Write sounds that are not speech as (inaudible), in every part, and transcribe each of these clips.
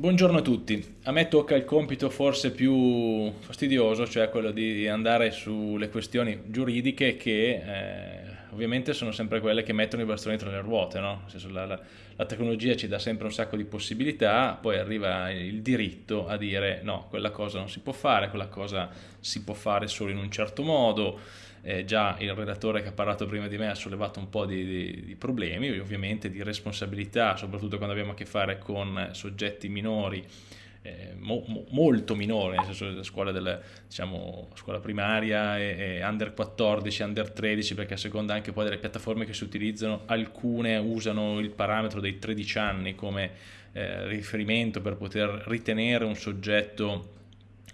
buongiorno a tutti. A me tocca il compito forse più fastidioso, cioè quello di andare sulle questioni giuridiche che eh, ovviamente sono sempre quelle che mettono i bastoni tra le ruote, no? la, la, la, tecnologia ci dà sempre un sacco di possibilità, poi arriva il diritto a dire no, quella cosa non si può fare, quella cosa si può fare solo in un certo modo, eh, già il redattore che ha parlato prima di me ha sollevato un po' di, di, di problemi, ovviamente di responsabilità, soprattutto quando abbiamo a che fare con soggetti minori, eh, mo, mo, molto minori, nel senso della scuola, della, diciamo, scuola primaria e, e, under 14, under 13, perché a seconda anche poi delle piattaforme che si utilizzano, alcune usano il parametro dei 13 anni come eh, riferimento per poter ritenere un soggetto,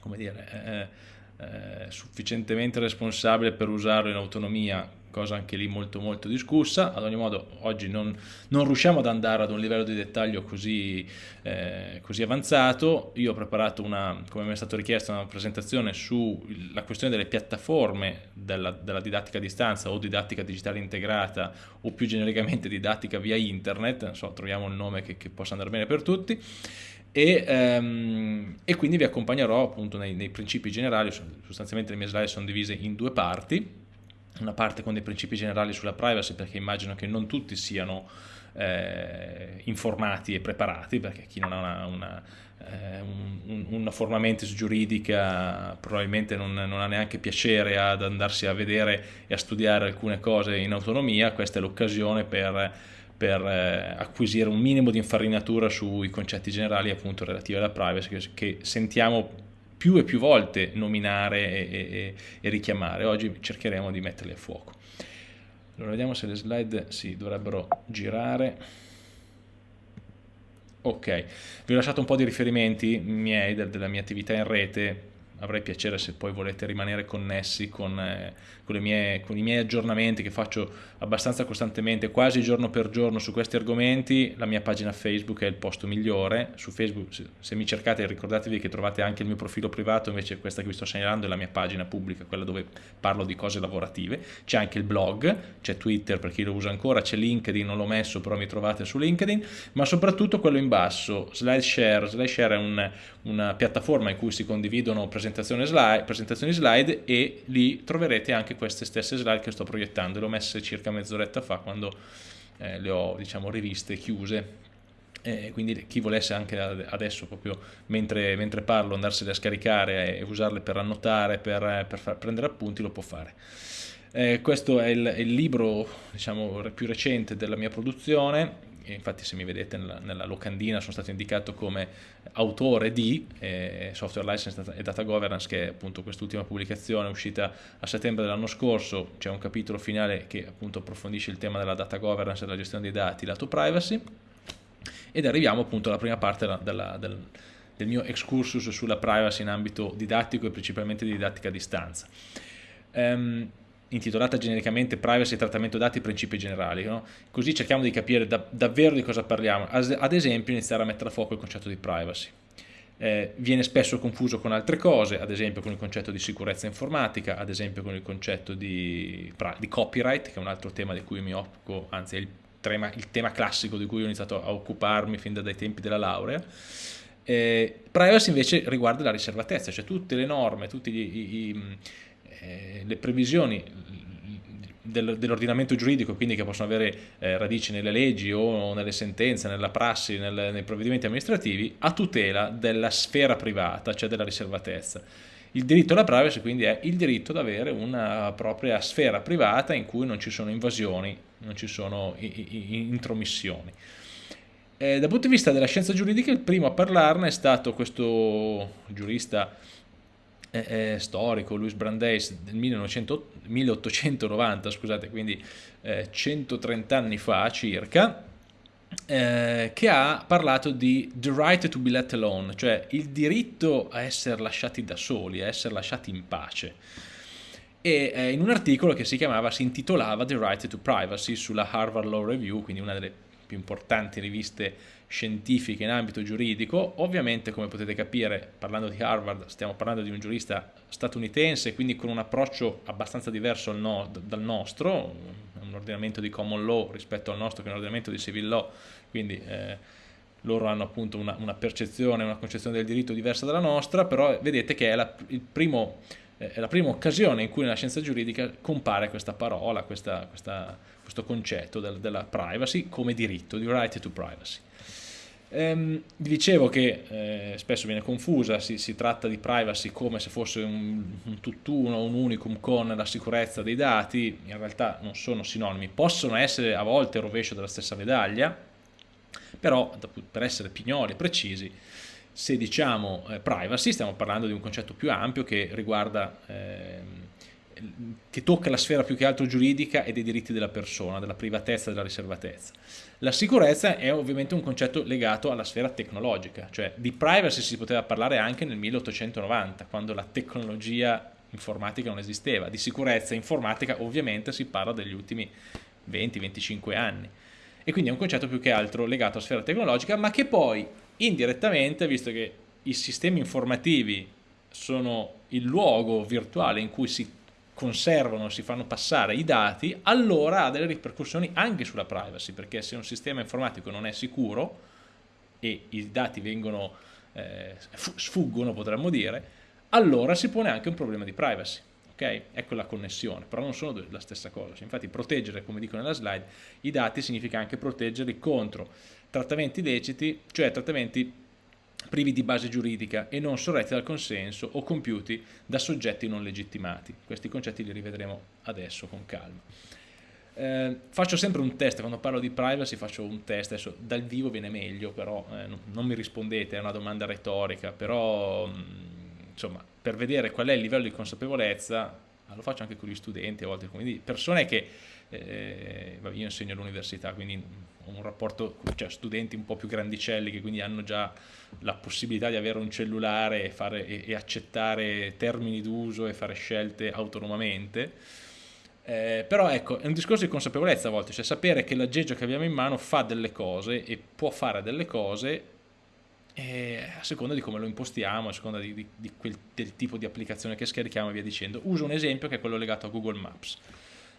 come dire, eh, sufficientemente responsabile per usarlo in autonomia, cosa anche lì molto molto discussa, ad ogni modo oggi non, non riusciamo ad andare ad un livello di dettaglio così, eh, così avanzato, io ho preparato una, come mi è stato richiesto, una presentazione sulla questione delle piattaforme della, della didattica a distanza o didattica digitale integrata o più genericamente didattica via internet, non so, troviamo un nome che, che possa andare bene per tutti, e, um, e, quindi vi accompagnerò appunto nei, nei, principi generali, sostanzialmente le mie slide sono divise in due parti, una parte con dei principi generali sulla privacy perché immagino che non tutti siano eh, informati e preparati perché chi non ha una, una, eh, un, una formamentis giuridica probabilmente non, non, ha neanche piacere ad andarsi a vedere e a studiare alcune cose in autonomia, questa è l'occasione per per eh, acquisire un minimo di infarinatura sui concetti generali appunto relativi alla privacy che, che sentiamo più e più volte nominare e, e, e, richiamare. Oggi cercheremo di metterli a fuoco. Allora vediamo se le slide si dovrebbero girare. Ok, vi ho lasciato un po' di riferimenti miei della mia attività in rete avrei piacere se poi volete rimanere connessi con, eh, con, mie, con, i miei aggiornamenti che faccio abbastanza costantemente, quasi giorno per giorno su questi argomenti, la mia pagina Facebook è il posto migliore, su Facebook se, se mi cercate ricordatevi che trovate anche il mio profilo privato, invece questa che vi sto segnalando è la mia pagina pubblica, quella dove parlo di cose lavorative, c'è anche il blog, c'è Twitter per chi lo usa ancora, c'è LinkedIn, non l'ho messo però mi trovate su LinkedIn, ma soprattutto quello in basso, SlideShare, SlideShare è un, una piattaforma in cui si condividono presentazioni slide, presentazioni slide e lì troverete anche queste stesse slide che sto proiettando, le ho messe circa mezz'oretta fa quando eh, le ho diciamo riviste chiuse. Eh, quindi chi volesse anche adesso proprio mentre, mentre parlo andarsene a scaricare e usarle per annotare, per, per far, prendere appunti lo può fare. Eh, questo è il, il libro diciamo, più recente della mia produzione, infatti se mi vedete nella, nella, locandina sono stato indicato come autore di eh, Software License e Data Governance che è appunto quest'ultima pubblicazione uscita a settembre dell'anno scorso, c'è un capitolo finale che appunto approfondisce il tema della data governance e della gestione dei dati lato privacy ed arriviamo appunto alla prima parte della, della, del, del mio excursus sulla privacy in ambito didattico e principalmente di didattica a distanza. Um, intitolata genericamente Privacy e trattamento dati principi generali, no? così cerchiamo di capire da, davvero di cosa parliamo, ad esempio iniziare a mettere a fuoco il concetto di privacy. Eh, viene spesso confuso con altre cose, ad esempio con il concetto di sicurezza informatica, ad esempio con il concetto di, di copyright, che è un altro tema di cui mi occupo, anzi è il tema, il tema classico di cui ho iniziato a occuparmi fin dai tempi della laurea. Eh, privacy invece riguarda la riservatezza, cioè tutte le norme, tutte eh, le previsioni del, dell'ordinamento giuridico, quindi che possono avere eh, radici nelle leggi o nelle sentenze, nella prassi, nel, nei provvedimenti amministrativi, a tutela della sfera privata, cioè della riservatezza. Il diritto alla privacy quindi è il diritto ad avere una propria sfera privata in cui non ci sono invasioni, non ci sono intromissioni. Eh, dal punto di vista della scienza giuridica il primo a parlarne è stato questo giurista eh, storico, Louis Brandeis, del 1900, 1890, scusate, quindi eh, 130 anni fa circa, eh, che ha parlato di the right to be let alone, cioè il diritto a essere lasciati da soli, a essere lasciati in pace. E eh, in un articolo che si chiamava, si intitolava The Right to Privacy sulla Harvard Law Review, quindi una delle più importanti riviste scientifiche in ambito giuridico. Ovviamente, come potete capire, parlando di Harvard, stiamo parlando di un giurista statunitense, quindi con un approccio abbastanza diverso no, dal nostro, un ordinamento di common law rispetto al nostro che è un ordinamento di civil law, quindi eh, loro hanno appunto una, una, percezione, una concezione del diritto diversa dalla nostra, però vedete che è la, primo, eh, la prima occasione in cui nella scienza giuridica compare questa parola, questa, questa, questo concetto del, della privacy come diritto, di right to privacy. Ehm, dicevo che eh, spesso viene confusa, si, si, tratta di privacy come se fosse un, un tutt'uno, un unicum con la sicurezza dei dati, in realtà non sono sinonimi, possono essere a volte il rovescio della stessa medaglia, però per essere pignoli e precisi, se diciamo eh, privacy stiamo parlando di un concetto più ampio che riguarda... Eh, che tocca la sfera più che altro giuridica e dei diritti della persona, della privatezza della riservatezza. La sicurezza è ovviamente un concetto legato alla sfera tecnologica, cioè di privacy si poteva parlare anche nel 1890, quando la tecnologia informatica non esisteva, di sicurezza informatica ovviamente si parla degli ultimi 20-25 anni e quindi è un concetto più che altro legato alla sfera tecnologica ma che poi indirettamente, visto che i sistemi informativi sono il luogo virtuale in cui si conservano, si fanno passare i dati, allora ha delle ripercussioni anche sulla privacy, perché se un sistema informatico non è sicuro e i dati vengono, eh, sfuggono potremmo dire, allora si pone anche un problema di privacy. Okay? Ecco la connessione, però non sono la stessa cosa. Infatti proteggere, come dico nella slide, i dati significa anche proteggerli contro trattamenti illeciti, cioè trattamenti privi di base giuridica e non sorretti dal consenso o compiuti da soggetti non legittimati. Questi concetti li rivedremo adesso con calma. Eh, faccio sempre un test, quando parlo di privacy faccio un test, adesso dal vivo viene meglio, però eh, non, mi rispondete, è una domanda retorica, però mm, insomma per vedere qual è il livello di consapevolezza, lo faccio anche con gli studenti a volte, quindi persone che eh, io insegno all'università, quindi ho un rapporto, cioè studenti un po' più grandicelli che quindi hanno già la possibilità di avere un cellulare e, fare, e, e accettare termini d'uso e fare scelte autonomamente. Eh, però ecco, è un discorso di consapevolezza a volte, cioè sapere che l'aggeggio che abbiamo in mano fa delle cose e può fare delle cose eh, a seconda di come lo impostiamo, a seconda di, di, di quel, del tipo di applicazione che scarichiamo e via dicendo. Uso un esempio che è quello legato a Google Maps.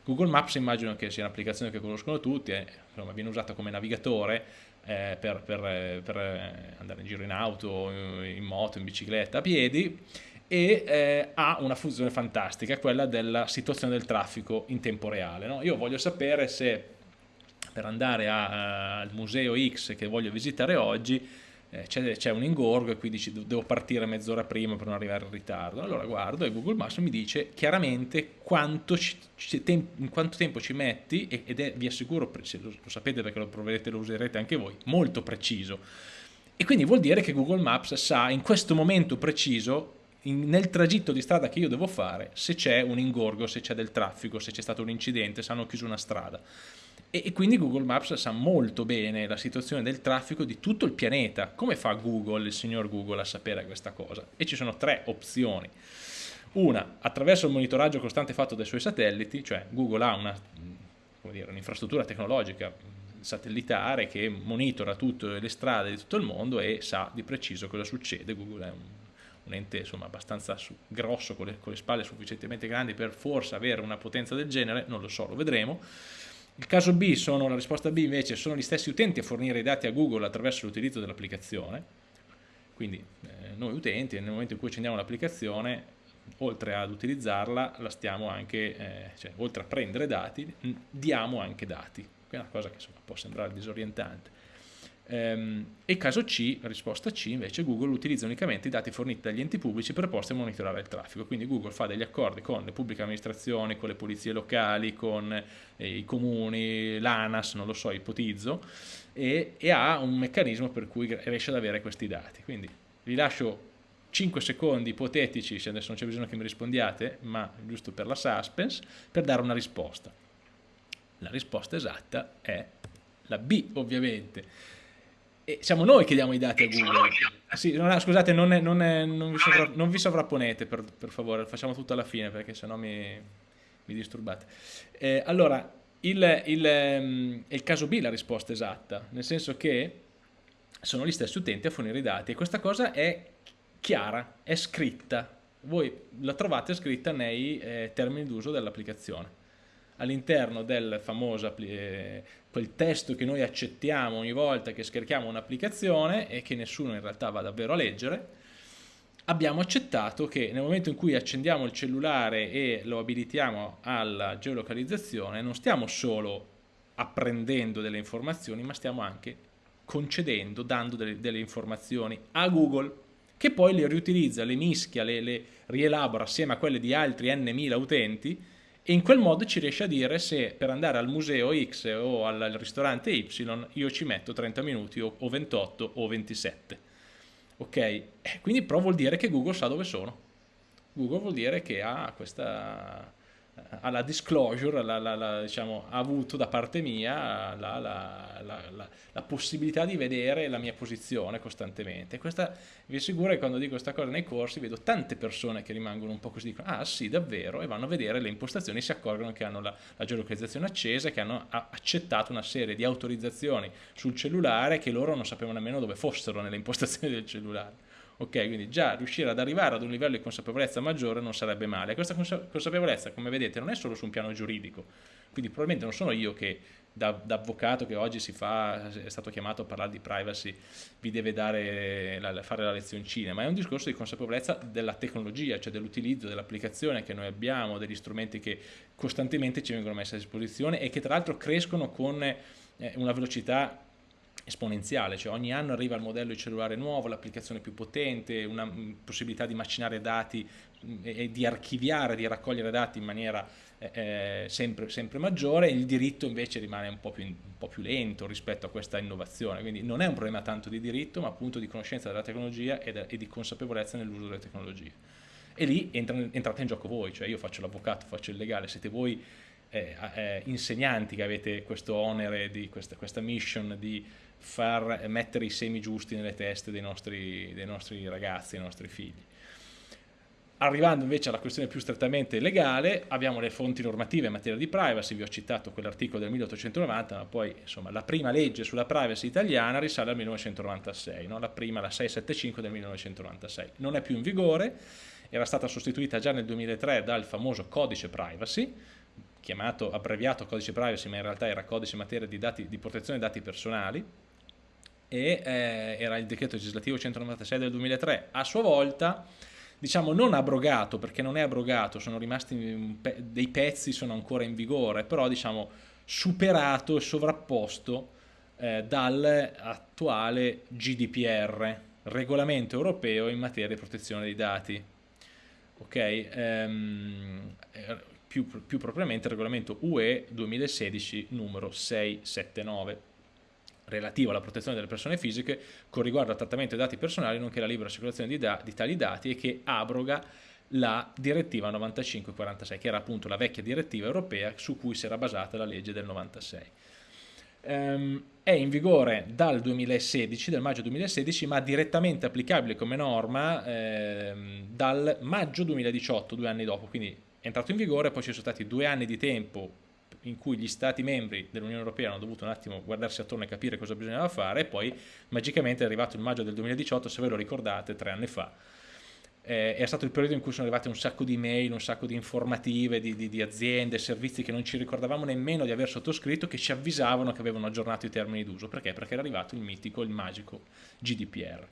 Google Maps immagino che sia un'applicazione che conoscono tutti, eh, insomma, viene usata come navigatore eh, per, per, eh, per, eh, andare in giro in auto, in moto, in bicicletta, a piedi e eh, ha una funzione fantastica, quella della situazione del traffico in tempo reale. No? Io voglio sapere se per andare a, a, al museo X che voglio visitare oggi eh, c'è, un ingorgo e quindi devo partire mezz'ora prima per non arrivare in ritardo. Allora guardo e Google Maps mi dice chiaramente quanto, ci, in quanto tempo ci metti ed è, vi assicuro, lo, lo sapete perché lo proverete, lo userete anche voi, molto preciso. E quindi vuol dire che Google Maps sa in questo momento preciso nel tragitto di strada che io devo fare se c'è un ingorgo, se c'è del traffico, se c'è stato un incidente, se hanno chiuso una strada e, e, quindi Google Maps sa molto bene la situazione del traffico di tutto il pianeta. Come fa Google, il signor Google, a sapere questa cosa? E ci sono tre opzioni. Una, attraverso il monitoraggio costante fatto dai suoi satelliti, cioè Google ha un'infrastruttura un tecnologica satellitare che monitora tutte le strade di tutto il mondo e sa di preciso cosa succede. Google è un, un ente insomma, abbastanza su, grosso, con le, con le spalle sufficientemente grandi per forse avere una potenza del genere, non lo so, lo vedremo il caso B sono, la risposta B invece sono gli stessi utenti a fornire i dati a Google attraverso l'utilizzo dell'applicazione, quindi eh, noi utenti nel momento in cui accendiamo l'applicazione, oltre ad utilizzarla, la stiamo anche, eh, cioè, oltre a prendere dati, diamo anche dati, che è una cosa che insomma, può sembrare disorientante. Ehm, e caso C, risposta C, invece Google utilizza unicamente i dati forniti dagli enti pubblici preposti a monitorare il traffico, quindi Google fa degli accordi con le pubbliche amministrazioni, con le polizie locali, con eh, i comuni, l'ANAS, non lo so, ipotizzo, e, e ha un meccanismo per cui riesce ad avere questi dati. Quindi vi lascio 5 secondi ipotetici, se adesso non c'è bisogno che mi rispondiate, ma giusto per la suspense, per dare una risposta. La risposta esatta è la B, ovviamente e siamo noi che diamo i dati a Google. Sì, no, scusate, non, è, non, è, non, vi sovra, non, vi sovrapponete per, per, favore, facciamo tutto alla fine perché sennò mi, mi disturbate. Eh, allora, il, il, è il caso B la risposta esatta, nel senso che sono gli stessi utenti a fornire i dati e questa cosa è chiara, è scritta. Voi la trovate scritta nei eh, termini d'uso dell'applicazione. All'interno del famoso eh, quel testo che noi accettiamo ogni volta che scarichiamo un'applicazione e che nessuno in realtà va davvero a leggere, abbiamo accettato che nel momento in cui accendiamo il cellulare e lo abilitiamo alla geolocalizzazione non stiamo solo apprendendo delle informazioni ma stiamo anche concedendo, dando delle, delle informazioni a Google che poi le riutilizza, le mischia, le, le rielabora assieme a quelle di altri n mila utenti e in quel modo ci riesce a dire se per andare al museo X o al, ristorante Y io ci metto 30 minuti o, o 28 o 27 ok? Eh, quindi però vuol dire che Google sa dove sono. Google vuol dire che ha questa alla disclosure, la, la, la, diciamo, ha avuto da parte mia la, possibilità di vedere la mia posizione costantemente. Questa, vi assicuro che quando dico questa cosa nei corsi vedo tante persone che rimangono un po' così, dicono ah sì davvero, e vanno a vedere le impostazioni, si accorgono che hanno la, geolocalizzazione accesa, che hanno accettato una serie di autorizzazioni sul cellulare che loro non sapevano nemmeno dove fossero nelle impostazioni del cellulare. Ok, quindi già riuscire ad arrivare ad un livello di consapevolezza maggiore non sarebbe male. Questa consapevolezza, come vedete, non è solo su un piano giuridico, quindi probabilmente non sono io che da, da, avvocato che oggi fa, è stato chiamato a parlare di privacy, vi deve la, fare la lezioncina, ma è un discorso di consapevolezza della tecnologia, cioè dell'utilizzo, dell'applicazione che noi abbiamo, degli strumenti che costantemente ci vengono messi a disposizione e che tra l'altro crescono con eh, una velocità esponenziale, cioè ogni anno arriva il modello di cellulare nuovo, l'applicazione più potente, una mm, possibilità di macinare dati mm, e di archiviare, di raccogliere dati in maniera eh, eh, sempre, sempre, maggiore, il diritto invece rimane un po, più, un po' più lento rispetto a questa innovazione, quindi non è un problema tanto di diritto ma appunto di conoscenza della tecnologia e, de, e di consapevolezza nell'uso delle tecnologie. E lì entra, entrate in gioco voi, cioè io faccio l'avvocato, faccio il legale, siete voi eh, eh, insegnanti che avete questo onere, di questa, questa mission di far mettere i semi giusti nelle teste dei nostri, dei nostri ragazzi, dei nostri figli. Arrivando invece alla questione più strettamente legale, abbiamo le fonti normative in materia di privacy, vi ho citato quell'articolo del 1890, ma poi insomma, la prima legge sulla privacy italiana risale al 1996, no? la prima, la 675 del 1996. Non è più in vigore, era stata sostituita già nel 2003 dal famoso codice privacy, chiamato abbreviato codice privacy, ma in realtà era codice in materia di, dati, di protezione dei dati personali, e eh, era il decreto legislativo 196 del 2003, a sua volta diciamo non abrogato perché non è abrogato, sono rimasti pe dei pezzi, sono ancora in vigore, però diciamo superato e sovrapposto eh, dall'attuale GDPR, regolamento europeo in materia di protezione dei dati. Ok, ehm, eh, più, più propriamente il regolamento UE 2016 numero 679 relativo alla protezione delle persone fisiche con riguardo al trattamento dei dati personali nonché alla libera circolazione di, da di tali dati e che abroga la direttiva 9546 che era appunto la vecchia direttiva europea su cui si era basata la legge del 96 ehm, è in vigore dal 2016, dal maggio 2016 ma direttamente applicabile come norma ehm, dal maggio 2018 due anni dopo. Quindi è entrato in vigore poi ci sono stati due anni di tempo in cui gli stati membri dell'Unione Europea hanno dovuto un attimo guardarsi attorno e capire cosa bisognava fare e poi magicamente è arrivato il maggio del 2018, se ve lo ricordate, tre anni fa. Eh, è stato il periodo in cui sono arrivate un sacco di mail, un sacco di informative di, di, di, aziende, servizi che non ci ricordavamo nemmeno di aver sottoscritto che ci avvisavano che avevano aggiornato i termini d'uso. Perché? Perché era arrivato il mitico, il magico GDPR.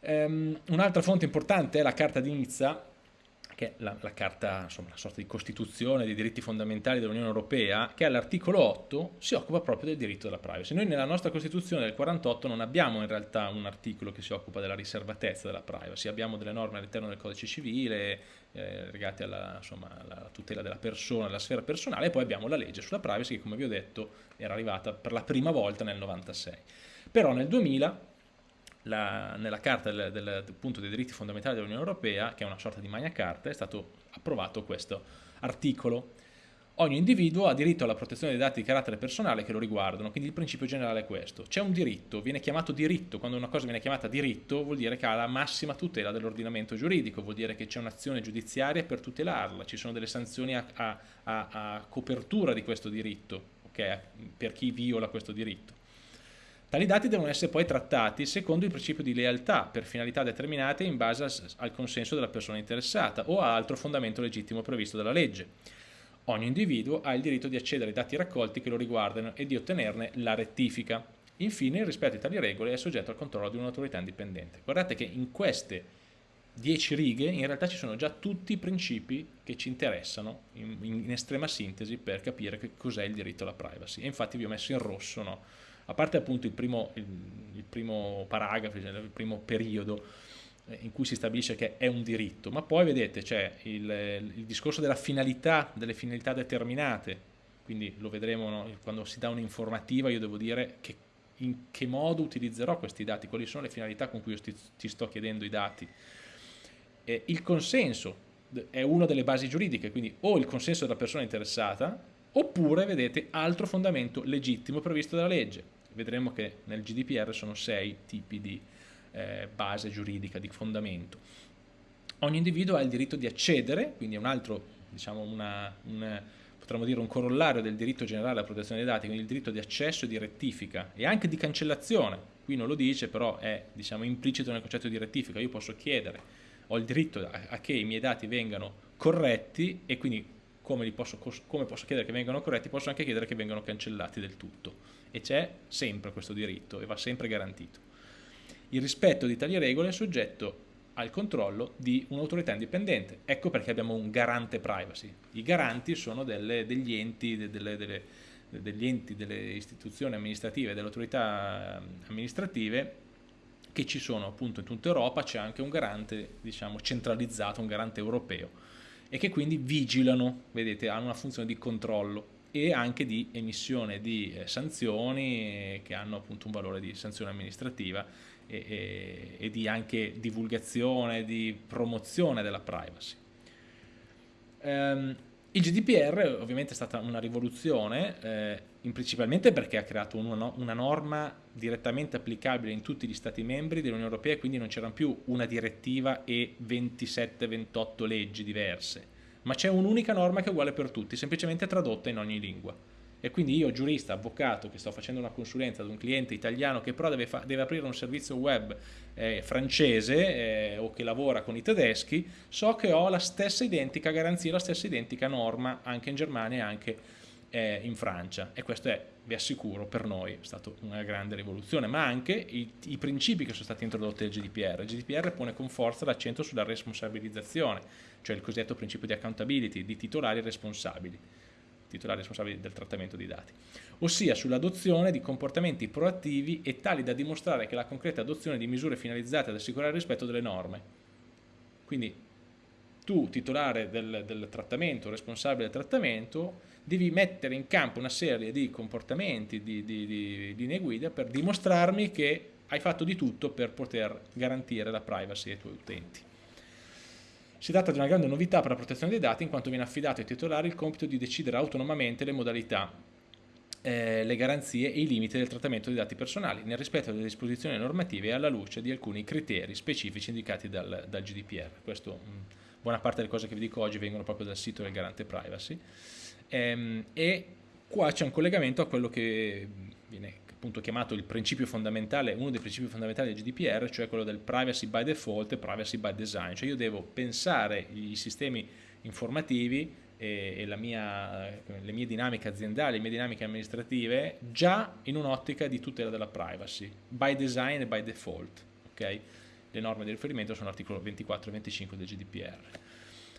Um, Un'altra fonte importante è la Carta di Nizza, che è la, la carta, insomma, la sorta di costituzione dei diritti fondamentali dell'Unione Europea, che all'articolo 8 si occupa proprio del diritto della privacy. Noi nella nostra Costituzione del 48 non abbiamo in realtà un articolo che si occupa della riservatezza della privacy, abbiamo delle norme all'interno del codice civile eh, legate alla, insomma, alla, tutela della persona, della sfera personale, e poi abbiamo la legge sulla privacy che come vi ho detto era arrivata per la prima volta nel 96. Però nel 2000 la, nella Carta del, del, appunto, dei diritti fondamentali dell'Unione Europea, che è una sorta di magna carta, è stato approvato questo articolo. Ogni individuo ha diritto alla protezione dei dati di carattere personale che lo riguardano, quindi il principio generale è questo. C'è un diritto, viene chiamato diritto, quando una cosa viene chiamata diritto vuol dire che ha la massima tutela dell'ordinamento giuridico, vuol dire che c'è un'azione giudiziaria per tutelarla, ci sono delle sanzioni a, a, a, copertura di questo diritto, okay, per chi viola questo diritto. Tali dati devono essere poi trattati secondo il principio di lealtà per finalità determinate in base al consenso della persona interessata o a altro fondamento legittimo previsto dalla legge. Ogni individuo ha il diritto di accedere ai dati raccolti che lo riguardano e di ottenerne la rettifica. Infine, il rispetto di tali regole è soggetto al controllo di un'autorità indipendente. Guardate che in queste dieci righe in realtà ci sono già tutti i principi che ci interessano in, in estrema sintesi per capire che cos'è il diritto alla privacy. E infatti vi ho messo in rosso, no? A parte appunto il primo, il, il primo paragrafo, cioè il primo periodo, eh, in cui si stabilisce che è un diritto, ma poi vedete c'è il, il, discorso della finalità, delle finalità determinate, quindi lo vedremo no? quando si dà un'informativa, io devo dire che in che modo utilizzerò questi dati, quali sono le finalità con cui io sti, ti sto chiedendo i dati. Eh, il consenso è una delle basi giuridiche, quindi o il consenso della persona interessata, oppure, vedete, altro fondamento legittimo previsto dalla legge. Vedremo che nel GDPR sono sei tipi di eh, base giuridica, di fondamento. Ogni individuo ha il diritto di accedere, quindi è un altro, diciamo, una, un, potremmo dire un corollario del diritto generale alla protezione dei dati, quindi il diritto di accesso e di rettifica e anche di cancellazione. Qui non lo dice, però è diciamo, implicito nel concetto di rettifica. Io posso chiedere, ho il diritto a, a che i miei dati vengano corretti e quindi come posso, come posso, chiedere che vengano corretti, posso anche chiedere che vengano cancellati del tutto. E c'è sempre questo diritto e va sempre garantito. Il rispetto di tali regole è soggetto al controllo di un'autorità indipendente. Ecco perché abbiamo un garante privacy. I garanti sono delle, degli, enti, delle, delle, degli enti, delle istituzioni amministrative, delle autorità amministrative che ci sono appunto in tutta Europa, c'è anche un garante diciamo, centralizzato, un garante europeo e che quindi vigilano, vedete, hanno una funzione di controllo e anche di emissione di eh, sanzioni che hanno appunto un valore di sanzione amministrativa e, e, e di anche divulgazione, di promozione della privacy. Um, il GDPR ovviamente è stata una rivoluzione, eh, principalmente perché ha creato una, una, norma direttamente applicabile in tutti gli Stati membri dell'Unione Europea quindi non c'erano più una direttiva e 27-28 leggi diverse, ma c'è un'unica norma che è uguale per tutti, semplicemente tradotta in ogni lingua e quindi io giurista, avvocato che sto facendo una consulenza ad un cliente italiano che però deve, deve aprire un servizio web eh, francese eh, o che lavora con i tedeschi, so che ho la stessa identica garanzia, la stessa identica norma anche in Germania e anche eh, in Francia e questo è, vi assicuro, per noi è stata una grande rivoluzione, ma anche i, i principi che sono stati introdotti nel GDPR. Il GDPR pone con forza l'accento sulla responsabilizzazione, cioè il cosiddetto principio di accountability, di titolari responsabili titolari responsabili del trattamento dei dati, ossia sull'adozione di comportamenti proattivi e tali da dimostrare che la concreta adozione di misure finalizzate ad assicurare il rispetto delle norme. Quindi tu, titolare del, del trattamento, responsabile del trattamento, devi mettere in campo una serie di comportamenti, di, di, di linee guida per dimostrarmi che hai fatto di tutto per poter garantire la privacy ai tuoi utenti. Si tratta di una grande novità per la protezione dei dati in quanto viene affidato ai titolari il compito di decidere autonomamente le modalità, eh, le garanzie e i limiti del trattamento dei dati personali nel rispetto delle disposizioni normative e alla luce di alcuni criteri specifici indicati dal, dal GDPR. Questo, mh, buona parte delle cose che vi dico oggi vengono proprio dal sito del garante privacy ehm, e qua c'è un collegamento a quello che viene appunto chiamato il principio fondamentale, uno dei principi fondamentali del GDPR, cioè quello del privacy by default e privacy by design, cioè io devo pensare i sistemi informativi e, e mia, le mie dinamiche aziendali, le mie dinamiche amministrative già in un'ottica di tutela della privacy, by design e by default, ok? Le norme di riferimento sono l'articolo 24 e 25 del GDPR.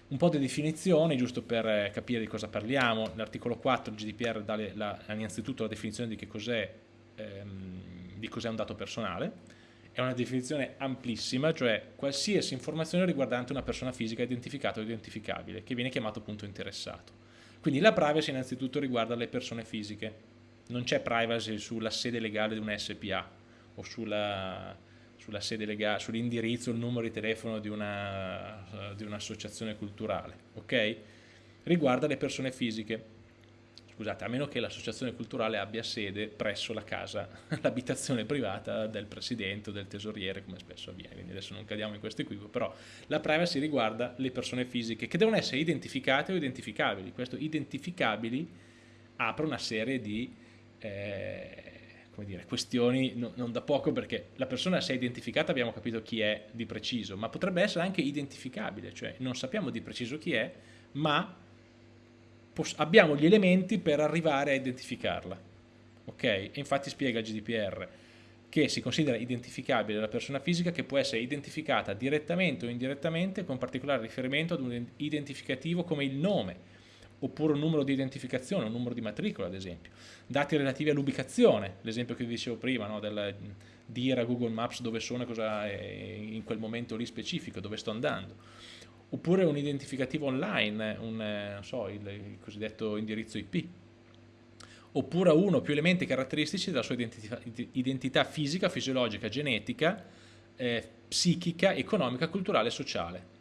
Un po' di definizioni, giusto per capire di cosa parliamo. L'articolo 4 del GDPR dà la, innanzitutto la definizione di che cos'è ehm, di cos'è un dato personale, è una definizione amplissima, cioè qualsiasi informazione riguardante una persona fisica identificata o identificabile, che viene chiamato punto interessato. Quindi la privacy innanzitutto riguarda le persone fisiche, non c'è privacy sulla sede legale di una SPA o sull'indirizzo, il numero di telefono di un'associazione un culturale, ok? Riguarda le persone fisiche scusate, a meno che l'associazione culturale abbia sede presso la casa, (laughs) l'abitazione privata del presidente o del tesoriere, come spesso avviene, quindi adesso non cadiamo in questo equivoco, però la privacy riguarda le persone fisiche che devono essere identificate o identificabili. Questo identificabili apre una serie di eh, dire, questioni no, non da poco perché la persona se è identificata abbiamo capito chi è di preciso, ma potrebbe essere anche identificabile, cioè non sappiamo di preciso chi è, ma abbiamo gli elementi per arrivare a identificarla. Ok? E infatti spiega il GDPR che si considera identificabile la persona fisica che può essere identificata direttamente o indirettamente con particolare riferimento ad un identificativo come il nome, oppure un numero di identificazione, un numero di matricola ad esempio, dati relativi all'ubicazione, l'esempio che vi dicevo prima, no, del dire a Google Maps dove sono e cosa è in quel momento lì specifico, dove sto andando, oppure un identificativo online, un, so, il, il cosiddetto indirizzo IP, oppure uno o più elementi caratteristici della sua identità, identità fisica, fisiologica, genetica, eh, psichica, economica, culturale e sociale.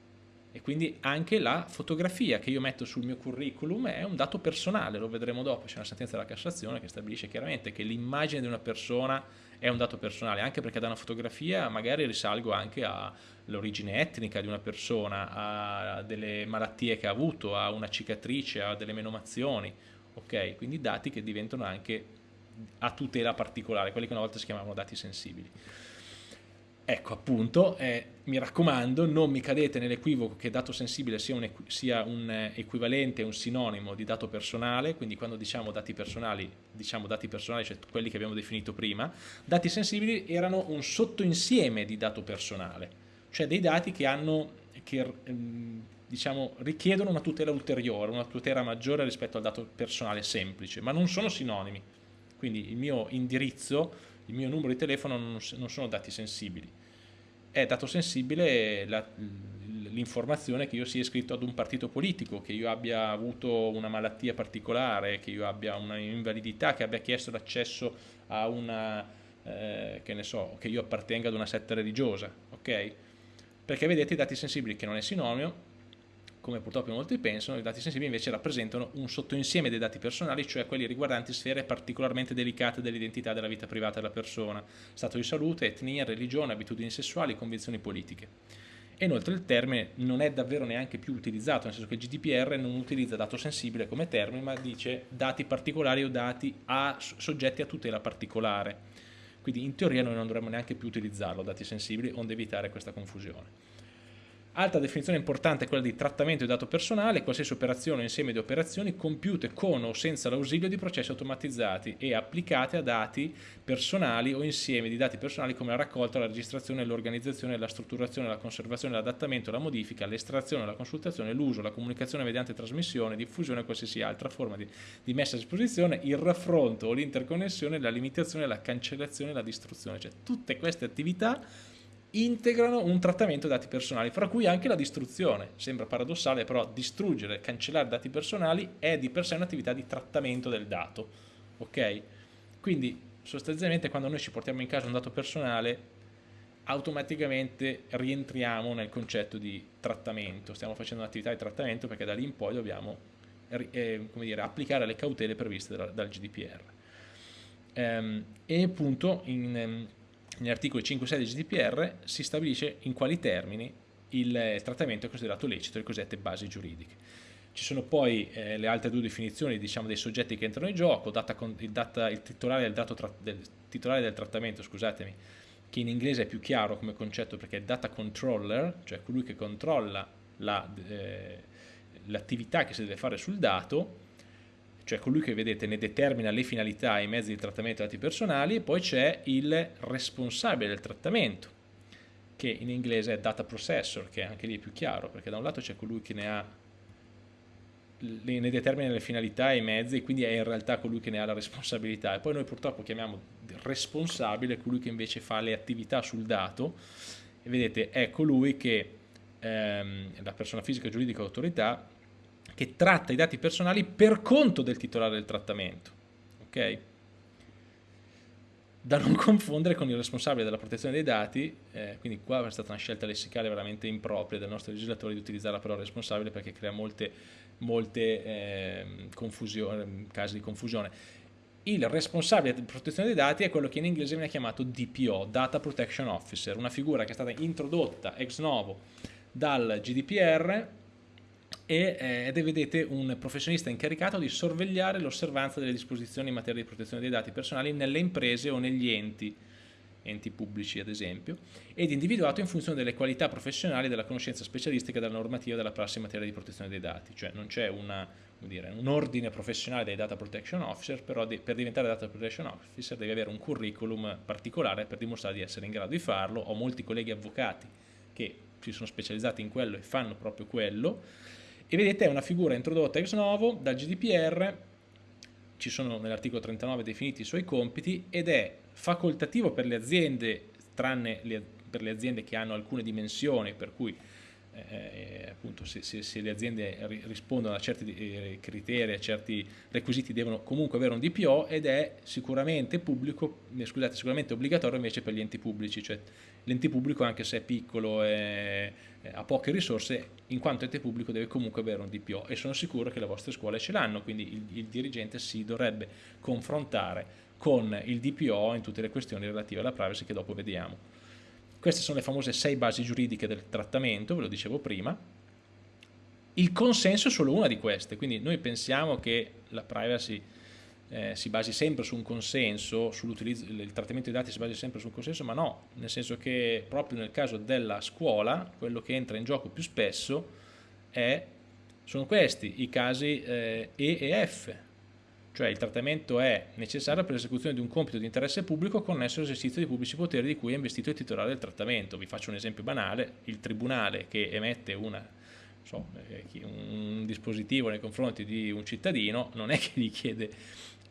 E quindi anche la fotografia che io metto sul mio curriculum è un dato personale, lo vedremo dopo, c'è una sentenza della Cassazione che stabilisce chiaramente che l'immagine di una persona è un dato personale, anche perché da una fotografia magari risalgo anche all'origine etnica di una persona, a delle malattie che ha avuto, a una cicatrice, a delle menomazioni, ok? Quindi dati che diventano anche a tutela particolare, quelli che una volta si chiamavano dati sensibili. Ecco appunto, eh, mi raccomando, non mi cadete nell'equivoco che dato sensibile sia un, sia un eh, equivalente, un sinonimo di dato personale, quindi quando diciamo dati personali, diciamo dati personali, cioè quelli che abbiamo definito prima, dati sensibili erano un sottoinsieme di dato personale, cioè dei dati che hanno, che, ehm, diciamo, richiedono una tutela ulteriore, una tutela maggiore rispetto al dato personale semplice, ma non sono sinonimi. Quindi il mio indirizzo, il mio numero di telefono non, non sono dati sensibili. È dato sensibile l'informazione che io sia iscritto ad un partito politico, che io abbia avuto una malattia particolare, che io abbia una invalidità, che abbia chiesto l'accesso a una, eh, che ne so, che io appartenga ad una setta religiosa, ok? Perché vedete i dati sensibili che non è sinonimo, come purtroppo molti pensano, i dati sensibili invece rappresentano un sottoinsieme dei dati personali, cioè quelli riguardanti sfere particolarmente delicate dell'identità della vita privata della persona, stato di salute, etnia, religione, abitudini sessuali, convinzioni politiche. E inoltre il termine non è davvero neanche più utilizzato, nel senso che il GDPR non utilizza dato sensibile come termine, ma dice dati particolari o dati a, soggetti a tutela particolare. Quindi in teoria noi non dovremmo neanche più utilizzarlo, dati sensibili, onde evitare questa confusione. Altra definizione importante è quella di trattamento di dato personale, qualsiasi operazione o insieme di operazioni compiute con o senza l'ausilio di processi automatizzati e applicate a dati personali o insieme di dati personali come la raccolta, la registrazione, l'organizzazione, la strutturazione, la conservazione, l'adattamento, la modifica, l'estrazione, la consultazione, l'uso, la comunicazione mediante trasmissione, diffusione o qualsiasi altra forma di, di messa a disposizione, il raffronto o l'interconnessione, la limitazione, la cancellazione, la distruzione, cioè tutte queste attività integrano un trattamento dati personali, fra cui anche la distruzione. Sembra paradossale, però distruggere, cancellare dati personali è di per sé un'attività di trattamento del dato. Ok? Quindi sostanzialmente quando noi ci portiamo in casa un dato personale automaticamente rientriamo nel concetto di trattamento, stiamo facendo un'attività di trattamento perché da lì in poi dobbiamo eh, dire, applicare le cautele previste dal, dal GDPR. Ehm, e appunto in, ehm, negli articoli 5 e 6 del GDPR si stabilisce in quali termini il trattamento è considerato lecito, le cosiddette basi giuridiche. Ci sono poi eh, le altre due definizioni diciamo, dei soggetti che entrano in gioco, data, il, data, il, titolare, del del, titolare, del trattamento, scusatemi, che in inglese è più chiaro come concetto perché è data controller, cioè colui che controlla l'attività la, eh, che si deve fare sul dato, cioè colui che vedete ne determina le finalità e i mezzi di trattamento dei dati personali, e poi c'è il responsabile del trattamento, che in inglese è data processor, che anche lì è più chiaro, perché da un lato c'è colui che ne ha ne determina le finalità e i mezzi, quindi è in realtà colui che ne ha la responsabilità. E poi noi purtroppo chiamiamo responsabile colui che invece fa le attività sul dato, e vedete è colui che ehm, la persona fisica, giuridica o autorità che tratta i dati personali per conto del titolare del trattamento. Ok? Da non (laughs) confondere con il responsabile della protezione dei dati, eh, quindi qua è stata una scelta lessicale veramente impropria del nostro legislatore di utilizzare la parola responsabile perché crea molte, molte eh, casi di confusione. Il responsabile di protezione dei dati è quello che in inglese viene chiamato DPO, Data Protection Officer, una figura che è stata introdotta ex novo dal GDPR e, eh, ed è vedete un professionista incaricato di sorvegliare l'osservanza delle disposizioni in materia di protezione dei dati personali nelle imprese o negli enti enti pubblici ad esempio, ed individuato in funzione delle qualità professionali della conoscenza specialistica della normativa della prassi in materia di protezione dei dati, cioè non c'è un ordine professionale dei data protection officer, però per diventare data protection officer devi avere un curriculum particolare per dimostrare di essere in grado di farlo, ho molti colleghi avvocati che si sono specializzati in quello e fanno proprio quello, e vedete è una figura introdotta ex novo dal GDPR, ci sono nell'articolo 39 definiti i suoi compiti ed è facoltativo per le aziende, tranne le, per le aziende che hanno alcune dimensioni, per cui eh, appunto se, se, se, le aziende rispondono a certi eh, criteri, a certi requisiti devono comunque avere un DPO ed è sicuramente pubblico, eh, scusate, sicuramente obbligatorio invece per gli enti pubblici, cioè l'ente pubblico anche se è piccolo e ha poche risorse, in quanto ente pubblico deve comunque avere un DPO e sono sicuro che le vostre scuole ce l'hanno, quindi il, il dirigente si dovrebbe confrontare con il DPO in tutte le questioni relative alla privacy che dopo vediamo. Queste sono le famose sei basi giuridiche del trattamento, ve lo dicevo prima. Il consenso è solo una di queste, quindi noi pensiamo che la privacy eh, si basi sempre su un consenso, il trattamento dei dati si basi sempre su un consenso, ma no, nel senso che proprio nel caso della scuola, quello che entra in gioco più spesso è, sono questi, i casi eh, E e F, cioè il trattamento è necessario per l'esecuzione di un compito di interesse pubblico connesso all'esercizio dei pubblici poteri di cui è investito il titolare del trattamento. Vi faccio un esempio banale, il tribunale che emette una, so, eh, un dispositivo nei confronti di un cittadino non è che gli chiede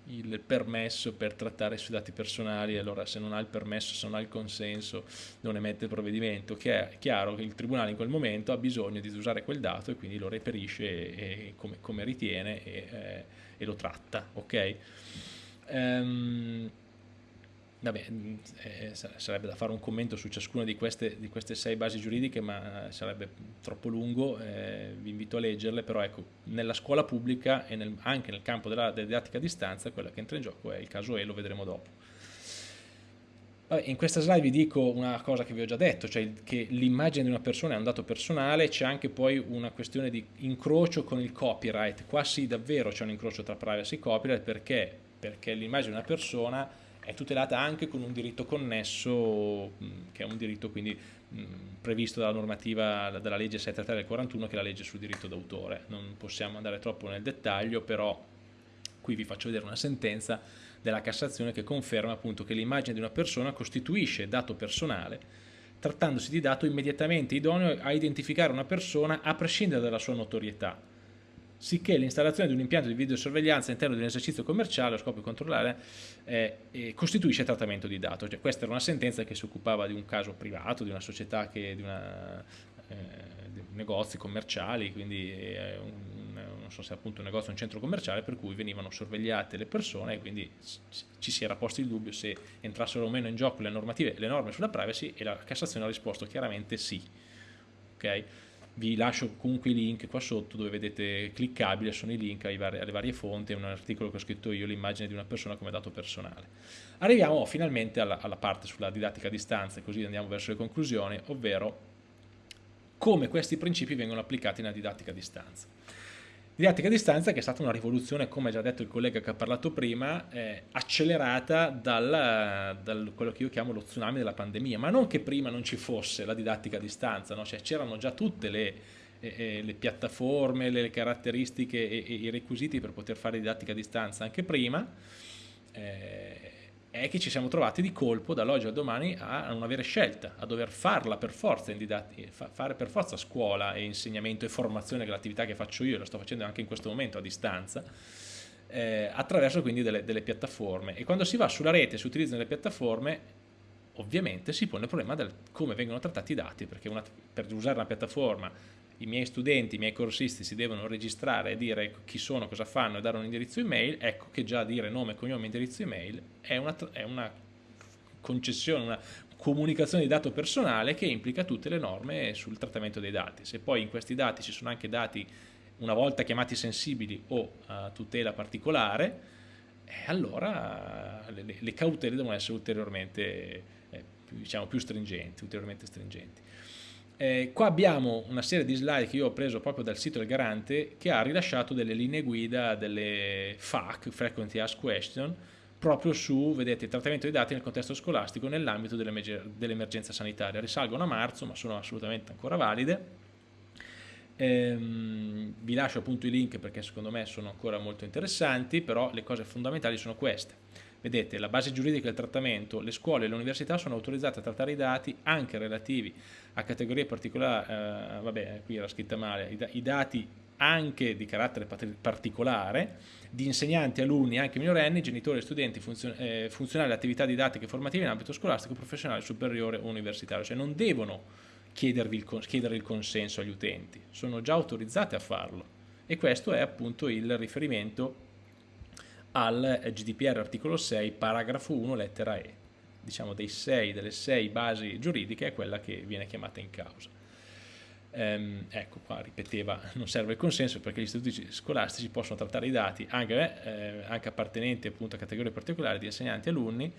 il permesso per trattare sui dati personali, allora se non ha il permesso, se non ha il consenso, non emette il provvedimento, che è chiaro che il Tribunale in quel momento ha bisogno di usare quel dato e quindi lo reperisce e, e come, come, ritiene e, eh, e, lo tratta, ok? Um, Vabbè, eh, sarebbe da fare un commento su ciascuna di queste, di queste sei basi giuridiche, ma sarebbe troppo lungo, eh, vi invito a leggerle, però ecco, nella scuola pubblica e nel, anche nel campo della, della, didattica a distanza, quella che entra in gioco è il caso E, lo vedremo dopo. Vabbè, in questa slide vi dico una cosa che vi ho già detto, cioè che l'immagine di una persona è un dato personale, c'è anche poi una questione di incrocio con il copyright, qua sì davvero c'è un incrocio tra privacy e copyright, perché? Perché l'immagine di una persona è tutelata anche con un diritto connesso che è un diritto quindi previsto dalla normativa della legge 733 del 41 che è la legge sul diritto d'autore. Non possiamo andare troppo nel dettaglio però qui vi faccio vedere una sentenza della Cassazione che conferma appunto che l'immagine di una persona costituisce dato personale trattandosi di dato immediatamente idoneo a identificare una persona a prescindere dalla sua notorietà sicché l'installazione di un impianto di videosorveglianza all'interno di un esercizio commerciale a scopo di controllare eh, eh, costituisce trattamento di dato. Cioè, questa era una sentenza che si occupava di un caso privato, di una società, che, di, una, eh, di negozi commerciali, quindi eh, un, non so se appunto un negozio o un centro commerciale per cui venivano sorvegliate le persone e quindi ci si era posto il dubbio se entrassero o meno in gioco le normative, le norme sulla privacy e la Cassazione ha risposto chiaramente sì. Okay? Vi lascio comunque i link qua sotto dove vedete cliccabile, sono i link vari, alle varie fonti, è un articolo che ho scritto io, l'immagine di una persona come dato personale. Arriviamo finalmente alla, alla parte sulla didattica a distanza, così andiamo verso le conclusioni, ovvero come questi principi vengono applicati nella didattica a distanza. Didattica a distanza che è stata una rivoluzione, come ha già detto il collega che ha parlato prima, eh, accelerata dal, dal, quello che io chiamo lo tsunami della pandemia, ma non che prima non ci fosse la didattica a distanza, no? cioè, c'erano già tutte le, eh, eh le, piattaforme, le caratteristiche e, e, i requisiti per poter fare didattica a distanza anche prima, eh, è che ci siamo trovati di colpo dall'oggi al domani a non avere scelta, a dover farla per forza in didattica, fare per forza scuola e insegnamento e formazione, che è l'attività che faccio io, la sto facendo anche in questo momento a distanza, eh, attraverso quindi delle, delle, piattaforme. E quando si va sulla rete e si utilizzano le piattaforme, ovviamente si pone il problema del come vengono trattati i dati, perché una, per usare una piattaforma i miei studenti, i miei corsisti si devono registrare e dire chi sono, cosa fanno e dare un indirizzo email, ecco che già dire nome, cognome, indirizzo email è una, è una concessione, una comunicazione di dato personale che implica tutte le norme sul trattamento dei dati. Se poi in questi dati ci sono anche dati una volta chiamati sensibili o a tutela particolare, eh, allora le, le, cautele devono essere ulteriormente eh, diciamo, più stringenti, ulteriormente stringenti. Eh, qua abbiamo una serie di slide che io ho preso proprio dal sito del garante che ha rilasciato delle linee guida, delle FAQ, Frequently Asked Question, proprio su, vedete, il trattamento dei dati nel contesto scolastico nell'ambito dell'emergenza sanitaria. Risalgono a marzo, ma sono assolutamente ancora valide. Ehm, vi lascio appunto i link perché secondo me sono ancora molto interessanti, però le cose fondamentali sono queste. Vedete, la base giuridica del trattamento, le scuole e le università sono autorizzate a trattare i dati anche relativi a categorie particolari, eh, vabbè, qui era scritta male, i, i dati anche di carattere particolare, di insegnanti, alunni, anche minorenni, genitori, studenti, funzion eh, funzionali attività didattiche e formative in ambito scolastico, professionale, superiore o universitario, cioè non devono chiedervi il, chiedere il consenso agli utenti, sono già autorizzate a farlo. E questo è appunto il riferimento al GDPR articolo 6 paragrafo 1 lettera E. Diciamo dei sei, delle sei basi giuridiche è quella che viene chiamata in causa. Ehm, ecco qua ripeteva non serve il consenso perché gli istituti scolastici possono trattare i dati anche, eh, anche appartenenti appunto a categorie particolari di insegnanti e alunni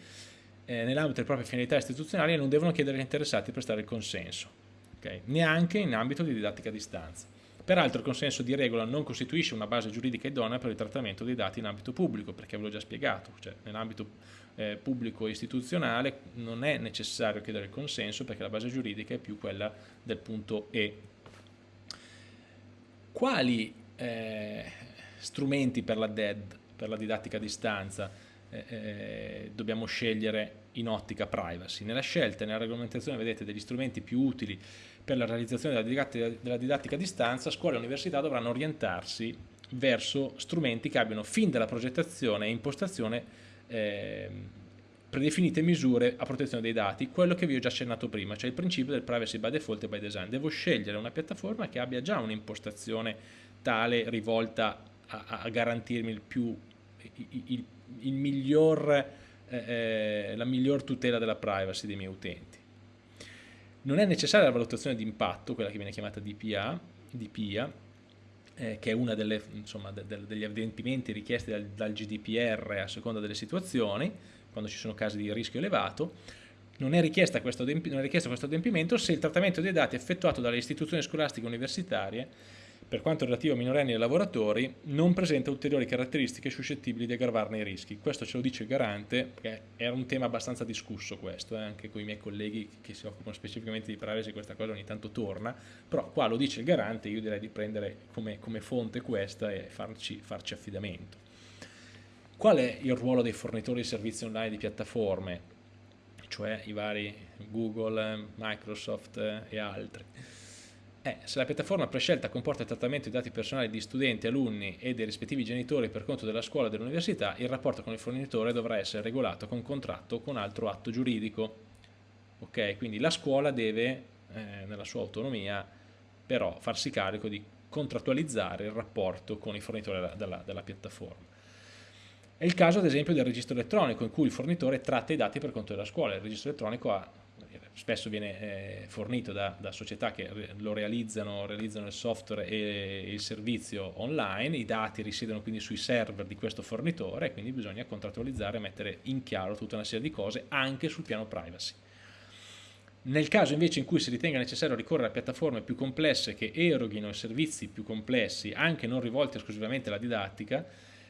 eh, nell'ambito delle proprie finalità istituzionali e non devono chiedere agli interessati di prestare il consenso okay? neanche in ambito di didattica a distanza Peraltro il consenso di regola non costituisce una base giuridica idonea per il trattamento dei dati in ambito pubblico, perché ve l'ho già spiegato, cioè nell'ambito eh, pubblico istituzionale non è necessario chiedere il consenso perché la base giuridica è più quella del punto E. Quali eh, strumenti per la DED, per la didattica a distanza, eh, eh, dobbiamo scegliere in ottica privacy? Nella scelta e nella regolamentazione vedete degli strumenti più utili per la realizzazione della didattica, della didattica a distanza, scuole e università dovranno orientarsi verso strumenti che abbiano fin dalla progettazione e impostazione eh, predefinite misure a protezione dei dati, quello che vi ho già accennato prima, cioè il principio del privacy by default e by design. Devo scegliere una piattaforma che abbia già un'impostazione tale rivolta a, a garantirmi il più, il, il, il miglior, eh, eh, la miglior tutela della privacy dei miei utenti. Non è necessaria la valutazione di impatto, quella che viene chiamata DPA, DPIA, eh, che è uno de, de, degli adempimenti richiesti dal, dal, GDPR a seconda delle situazioni, quando ci sono casi di rischio elevato. Non è, richiesto questo adempimento se il trattamento dei dati effettuato dalle istituzioni scolastiche universitarie per quanto relativo a minorenni e lavoratori, non presenta ulteriori caratteristiche suscettibili di aggravarne i rischi. Questo ce lo dice il garante, perché era un tema abbastanza discusso questo, eh, anche con i miei colleghi che si occupano specificamente di privacy questa cosa ogni tanto torna, però qua lo dice il garante, io direi di prendere come, come fonte questa e farci, farci affidamento. Qual è il ruolo dei fornitori di servizi online di piattaforme, cioè i vari Google, Microsoft eh, e altri? Eh, se la piattaforma prescelta comporta il trattamento di dati personali di studenti, alunni e dei rispettivi genitori per conto della scuola o dell'università, il rapporto con il fornitore dovrà essere regolato con contratto o con altro atto giuridico. Ok, quindi la scuola deve, eh, nella sua autonomia, però farsi carico di contrattualizzare il rapporto con il fornitore della, della, della piattaforma. È il caso ad esempio del registro elettronico in cui il fornitore tratta i dati per conto della scuola, il registro elettronico ha spesso viene eh, fornito da, da, società che lo realizzano, realizzano il software e, il servizio online, i dati risiedono quindi sui server di questo fornitore e quindi bisogna contrattualizzare e mettere in chiaro tutta una serie di cose anche sul piano privacy. Nel caso invece in cui si ritenga necessario ricorrere a piattaforme più complesse che eroghino servizi più complessi, anche non rivolti esclusivamente alla didattica,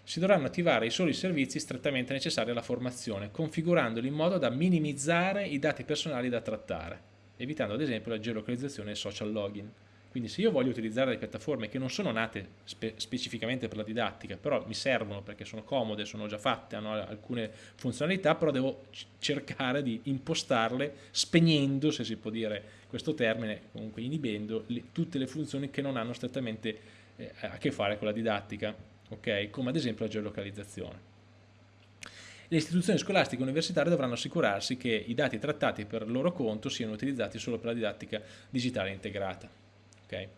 si dovranno attivare i soli servizi strettamente necessari alla formazione, configurandoli in modo da minimizzare i dati personali da trattare, evitando ad esempio la geolocalizzazione e social login. Quindi se io voglio utilizzare delle piattaforme che non sono nate spe specificamente per la didattica, però mi servono perché sono comode, sono già fatte, hanno alcune funzionalità, però devo cercare di impostarle spegnendo, se si può dire questo termine, comunque inibendo le, tutte le funzioni che non hanno strettamente eh, a che fare con la didattica okay? come ad esempio la geolocalizzazione. Le istituzioni scolastiche e universitarie dovranno assicurarsi che i dati trattati per loro conto siano utilizzati solo per la didattica digitale integrata. Okay?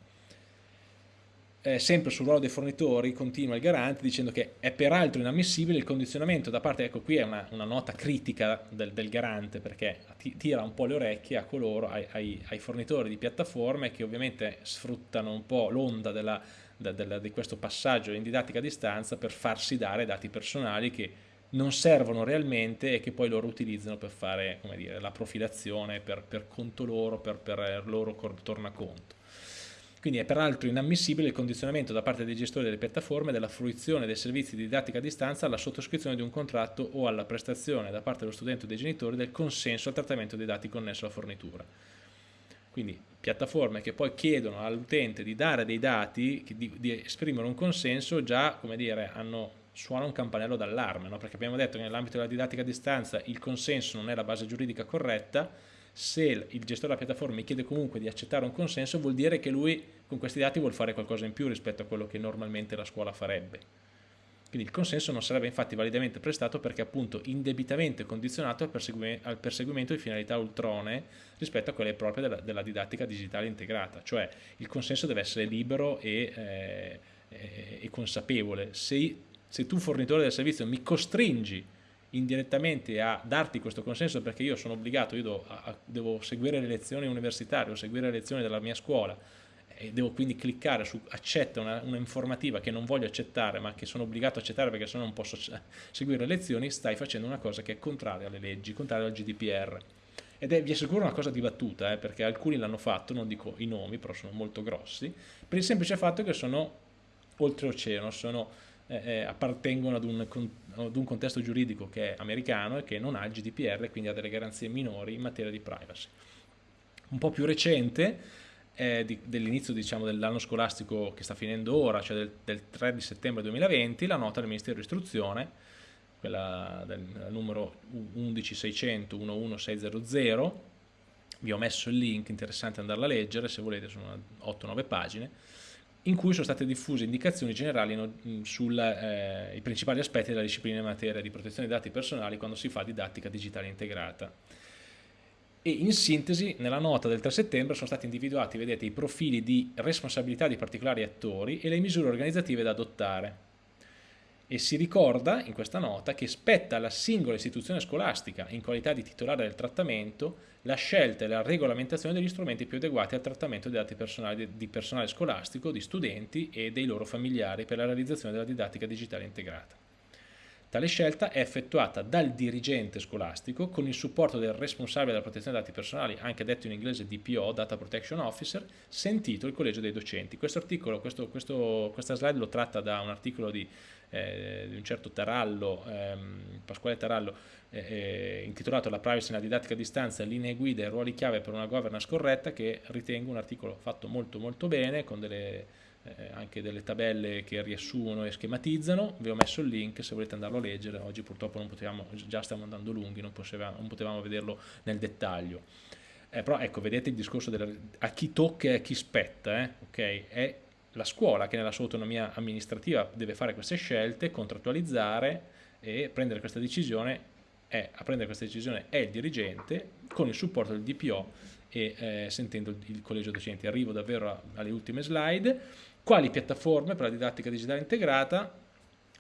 Eh, sempre sul ruolo dei fornitori continua il garante dicendo che è peraltro inammissibile il condizionamento da parte, ecco qui è una, una nota critica del, del, garante perché tira un po' le orecchie a coloro, ai, ai, ai fornitori di piattaforme che ovviamente sfruttano un po' l'onda della da, da, di questo passaggio in didattica a distanza per farsi dare dati personali che non servono realmente e che poi loro utilizzano per fare dire, la profilazione per, per, conto loro, per, per loro tornaconto. Quindi è peraltro inammissibile il condizionamento da parte dei gestori delle piattaforme della fruizione dei servizi di didattica a distanza alla sottoscrizione di un contratto o alla prestazione da parte dello studente o dei genitori del consenso al trattamento dei dati connesso alla fornitura. Quindi piattaforme che poi chiedono all'utente di dare dei dati, di, di, esprimere un consenso, già come dire, hanno, suona un campanello d'allarme, no? perché abbiamo detto che nell'ambito della didattica a distanza il consenso non è la base giuridica corretta, se il gestore della piattaforma mi chiede comunque di accettare un consenso vuol dire che lui con questi dati vuole fare qualcosa in più rispetto a quello che normalmente la scuola farebbe. Quindi il consenso non sarebbe infatti validamente prestato perché appunto indebitamente condizionato al, persegui al perseguimento di finalità ultrone rispetto a quelle proprie della, della, didattica digitale integrata, cioè il consenso deve essere libero e, eh, e consapevole. Se, se tu fornitore del servizio mi costringi indirettamente a darti questo consenso perché io sono obbligato, io devo, a, devo seguire le lezioni universitarie o seguire le lezioni della mia scuola e devo quindi cliccare su accetta una, una, informativa che non voglio accettare ma che sono obbligato a accettare perché se no non posso seguire le lezioni, stai facendo una cosa che è contraria alle leggi, contraria al GDPR. Ed è, vi assicuro, una cosa dibattuta, eh, perché alcuni l'hanno fatto, non dico i nomi, però sono molto grossi, per il semplice fatto che sono oltreoceano, sono, eh, eh, appartengono ad un, ad un contesto giuridico che è americano e che non ha il GDPR quindi ha delle garanzie minori in materia di privacy. Un po' più recente, eh, dell'inizio diciamo, dell'anno scolastico che sta finendo ora, cioè del, del 3 di settembre 2020, la nota del Ministero dell'Istruzione, quella del numero 11600 11600, vi ho messo il link, interessante andarla a leggere, se volete sono 8-9 pagine, in cui sono state diffuse indicazioni generali sui eh, principali aspetti della disciplina in materia di protezione dei dati personali quando si fa didattica digitale integrata e in sintesi nella nota del 3 settembre sono stati individuati vedete, i profili di responsabilità di particolari attori e le misure organizzative da adottare. E si ricorda in questa nota che spetta alla singola istituzione scolastica, in qualità di titolare del trattamento, la scelta e la regolamentazione degli strumenti più adeguati al trattamento dei dati personali di personale scolastico, di studenti e dei loro familiari per la realizzazione della didattica digitale integrata. Tale scelta è effettuata dal dirigente scolastico con il supporto del responsabile della protezione dei dati personali, anche detto in inglese DPO, Data Protection Officer, sentito il collegio dei docenti. Questo articolo, questo, questo, questa slide lo tratta da un articolo di, eh, di un certo Tarallo, ehm, Pasquale Tarallo, eh, eh, intitolato La privacy nella didattica a distanza, linee guida e ruoli chiave per una governance corretta, che ritengo un articolo fatto molto molto bene, con delle eh, anche delle tabelle che riassumono e schematizzano, vi ho messo il link se volete andarlo a leggere, oggi purtroppo non potevamo, già stiamo andando lunghi, non, potevamo, non potevamo vederlo nel dettaglio. Eh, però ecco, vedete il discorso della, a chi tocca e a chi spetta, eh? okay? è la scuola che nella sua autonomia amministrativa deve fare queste scelte, contrattualizzare e prendere questa decisione è, a prendere questa decisione è il dirigente con il supporto del DPO e eh, sentendo il collegio docenti. Arrivo davvero alle ultime slide quali piattaforme per la didattica digitale integrata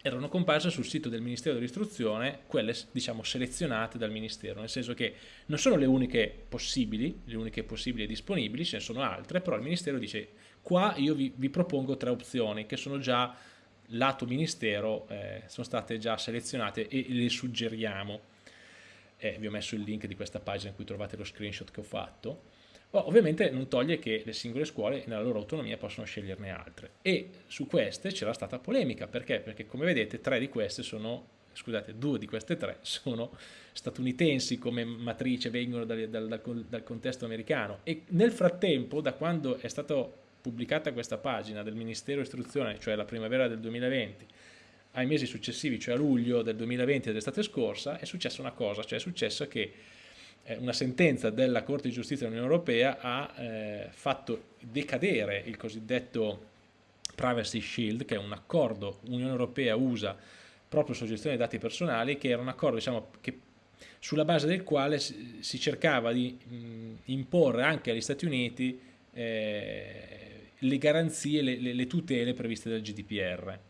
erano comparse sul sito del Ministero dell'Istruzione, quelle diciamo selezionate dal Ministero, nel senso che non sono le uniche possibili, le uniche possibili e disponibili, ce ne sono altre, però il Ministero dice qua io vi, vi propongo tre opzioni che sono già lato Ministero, eh, sono state già selezionate e le suggeriamo. Eh, vi ho messo il link di questa pagina in cui trovate lo screenshot che ho fatto. Oh, ovviamente non toglie che le singole scuole nella loro autonomia possono sceglierne altre. E su queste c'era stata polemica, perché? Perché come vedete tre di queste sono, scusate, due di queste tre (laughs) sono statunitensi come matrice, vengono dal, dal, dal, dal contesto americano. E nel frattempo da quando è stata pubblicata questa pagina del Ministero Istruzione, cioè la primavera del 2020, ai mesi successivi, cioè a luglio del 2020 dell'estate scorsa, è successa una cosa, cioè è successo che eh, una sentenza della Corte di Giustizia dell'Unione Europea ha eh, fatto decadere il cosiddetto Privacy Shield, che è un accordo Unione Europea-USA proprio sulla gestione dei dati personali, che era un accordo diciamo, che, sulla base del quale si, si cercava di mh, imporre anche agli Stati Uniti eh, le garanzie, le, le, le tutele previste dal GDPR.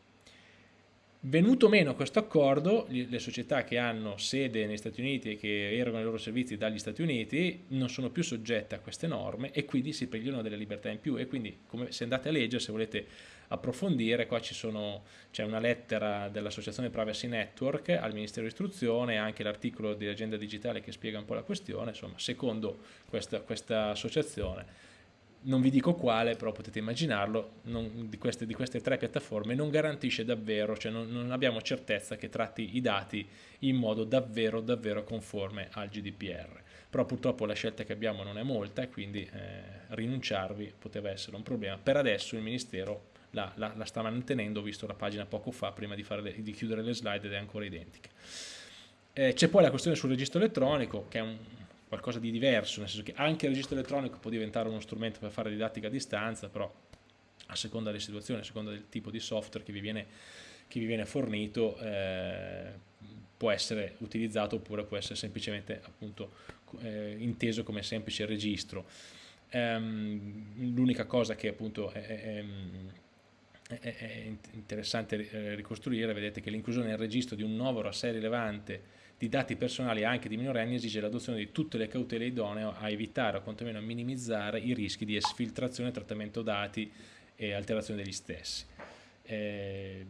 Venuto meno questo accordo, le società che hanno sede negli Stati Uniti e che erogano i loro servizi dagli Stati Uniti non sono più soggette a queste norme e quindi si prendono delle libertà in più. E quindi come, se andate a leggere, se volete approfondire, qua c'è una lettera dell'associazione Privacy Network al Ministero dell'Istruzione e anche l'articolo di Agenda Digitale che spiega un po' la questione, insomma secondo questa, questa associazione non vi dico quale, però potete immaginarlo, non, di, queste, di, queste, tre piattaforme non garantisce davvero, cioè non, non, abbiamo certezza che tratti i dati in modo davvero, davvero conforme al GDPR. Però purtroppo la scelta che abbiamo non è molta e quindi eh, rinunciarvi poteva essere un problema. Per adesso il Ministero la, la, la sta mantenendo, ho visto la pagina poco fa prima di, le, di chiudere le slide ed è ancora identica. Eh, C'è poi la questione sul registro elettronico, che è un, qualcosa di diverso, nel senso che anche il registro elettronico può diventare uno strumento per fare didattica a distanza, però a seconda delle situazioni, a seconda del tipo di software che vi viene, che vi viene fornito, eh, può essere utilizzato oppure può essere semplicemente appunto, eh, inteso come semplice registro. Um, L'unica cosa che appunto è, è, è, è interessante eh, ricostruire, vedete che l'inclusione nel registro di un nuovo assai rilevante di dati personali anche di minorenni esige l'adozione di tutte le cautele idonee a evitare o quantomeno a minimizzare i rischi di esfiltrazione, trattamento dati e alterazione degli stessi. Eh,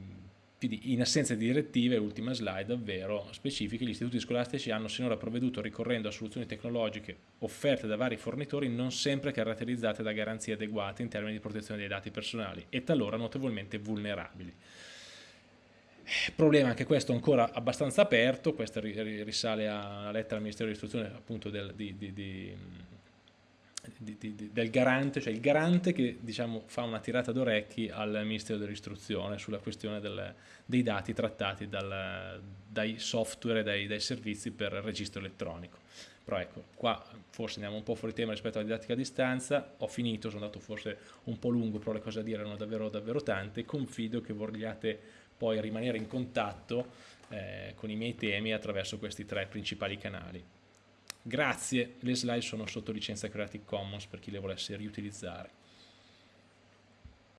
in assenza di direttive, ultima slide, ovvero specifiche, gli istituti scolastici hanno sinora provveduto ricorrendo a soluzioni tecnologiche offerte da vari fornitori non sempre caratterizzate da garanzie adeguate in termini di protezione dei dati personali e talora notevolmente vulnerabili. Problema anche questo ancora abbastanza aperto, questa risale alla lettera al Ministero dell'Istruzione appunto del, di, di, di, del, garante, cioè il garante che diciamo, fa una tirata d'orecchi al Ministero dell'Istruzione sulla questione del, dei dati trattati dal, dai software dai, dai servizi per il registro elettronico. Però ecco, qua forse andiamo un po' fuori tema rispetto alla didattica a distanza, ho finito, sono andato forse un po' lungo, però le cose da dire erano davvero, davvero tante, confido che vogliate poi rimanere in contatto eh, con i miei temi attraverso questi tre principali canali. Grazie, le slide sono sotto licenza Creative Commons per chi le volesse riutilizzare.